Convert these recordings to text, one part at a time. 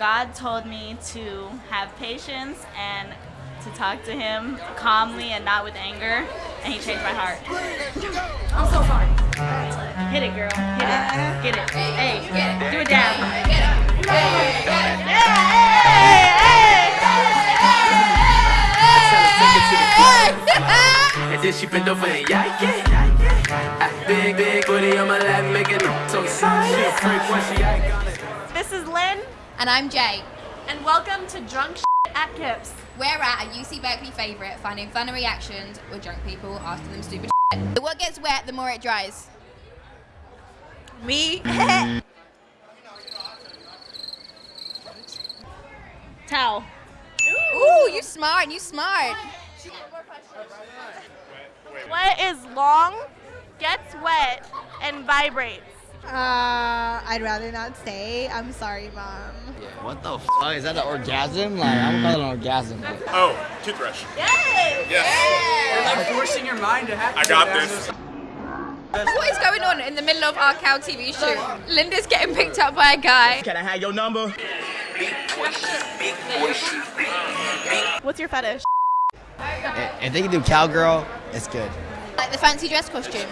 God told me to have patience and to talk to Him calmly and not with anger, and He changed my heart. I'm so sorry. Hit it, girl. Hit it. Get it. Hey, do a dab. And then she bend over and yike it. Big, big booty on my lap, making it so excited. She a freak when she iconic. This is Lynn, And I'm Jay. and welcome to Drunk Shit at Kips. We're at a UC Berkeley favourite, finding funny reactions with drunk people asking them stupid shit. The what gets wet, the more it dries. Me. Towel. Ooh, you smart, you smart. What is long, gets wet, and vibrates? Uh, I'd rather not say. I'm sorry, mom. Yeah. What the fuck? Is that an orgasm? Like, I'm calling it an orgasm. Oh, toothbrush. Yay! Yes. Like forcing your mind to have I got this. What is going on in the middle of our cow TV shoot? Linda's getting picked up by a guy. Can I have your number? What's your fetish? If they can do cowgirl, it's good. Like the fancy dress costume.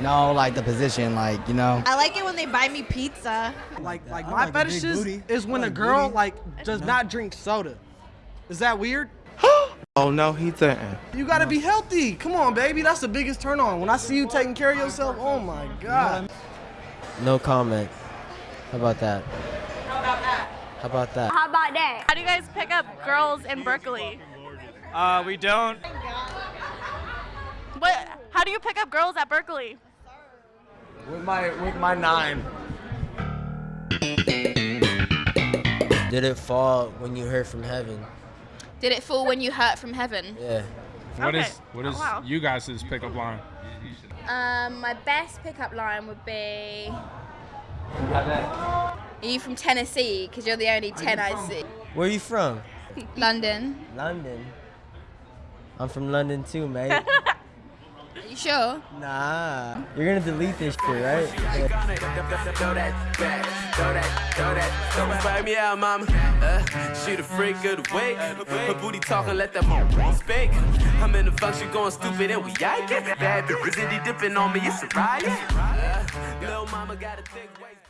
No, like the position, like, you know. I like it when they buy me pizza. Like, like I my like a big fetishes is when I a like girl booty. like does not drink soda. Is that weird? Oh no, he didn't. You gotta be healthy. Come on, baby. That's the biggest turn on. When I see you taking care of yourself, oh my god. No comment. How about that? How about that? How about that? How about that? How do you guys pick up girls in Berkeley? Uh, we don't. What? How do you pick up girls at Berkeley? With my with my nine. Did it fall when you heard from heaven? Did it fall when you heard from heaven? Yeah. What is Okay. what is Oh, wow. you guys' pickup line? Um, my best pickup line would be. Are you from Tennessee? Because you're the only 10 I see. Where are you from? London. London. I'm from London too, mate. Are you sure? nah. You're gonna delete this shit, right? Iconic. Throw that back, throw that, throw that. Don't find me out, mama. Uh, she the freak of the week. Her booty talking, let that mom speak. I'm in the function going stupid and we yike it. Bad bitches, dipping on me, it's a riot. Uh, little mama got a thick waist.